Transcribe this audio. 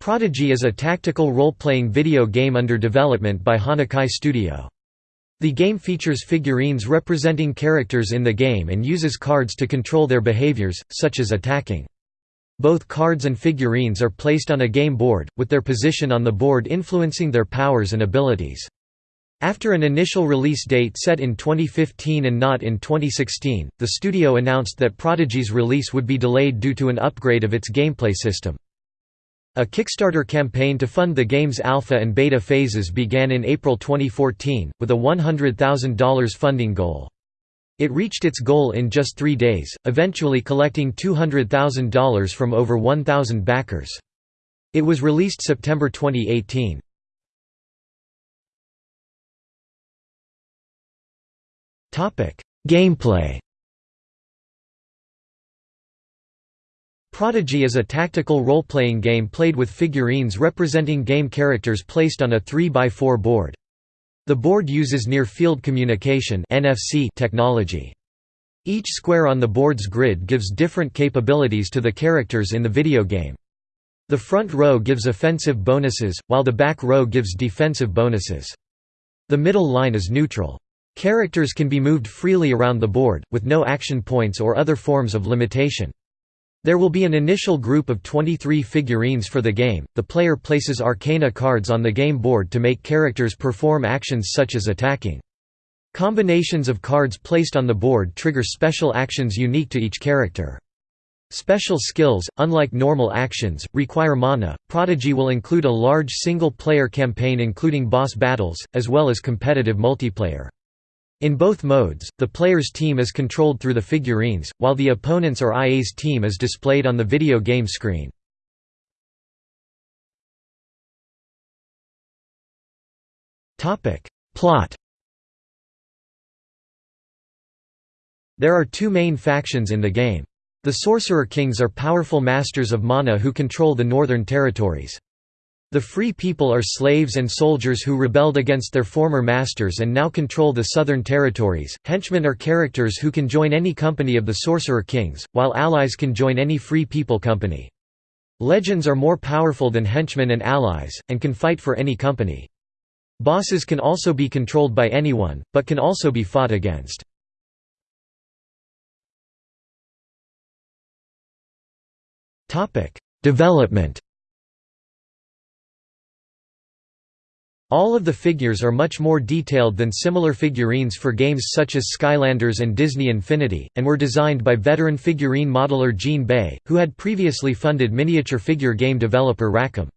Prodigy is a tactical role-playing video game under development by Hanakai Studio. The game features figurines representing characters in the game and uses cards to control their behaviors, such as attacking. Both cards and figurines are placed on a game board, with their position on the board influencing their powers and abilities. After an initial release date set in 2015 and not in 2016, the studio announced that Prodigy's release would be delayed due to an upgrade of its gameplay system. A Kickstarter campaign to fund the game's alpha and beta phases began in April 2014, with a $100,000 funding goal. It reached its goal in just three days, eventually collecting $200,000 from over 1,000 backers. It was released September 2018. Gameplay Prodigy is a tactical role-playing game played with figurines representing game characters placed on a 3x4 board. The board uses near-field communication technology. Each square on the board's grid gives different capabilities to the characters in the video game. The front row gives offensive bonuses, while the back row gives defensive bonuses. The middle line is neutral. Characters can be moved freely around the board, with no action points or other forms of limitation. There will be an initial group of 23 figurines for the game. The player places arcana cards on the game board to make characters perform actions such as attacking. Combinations of cards placed on the board trigger special actions unique to each character. Special skills, unlike normal actions, require mana. Prodigy will include a large single player campaign including boss battles, as well as competitive multiplayer. In both modes, the player's team is controlled through the figurines, while the opponent's or IA's team is displayed on the video game screen. Plot There are two main factions in the game. The Sorcerer Kings are powerful masters of mana who control the northern territories. The Free People are slaves and soldiers who rebelled against their former masters and now control the southern territories. Henchmen are characters who can join any company of the Sorcerer Kings, while allies can join any Free People company. Legends are more powerful than henchmen and allies, and can fight for any company. Bosses can also be controlled by anyone, but can also be fought against. Development All of the figures are much more detailed than similar figurines for games such as Skylanders and Disney Infinity, and were designed by veteran figurine modeler Jean Bey, who had previously funded miniature figure game developer Rackham.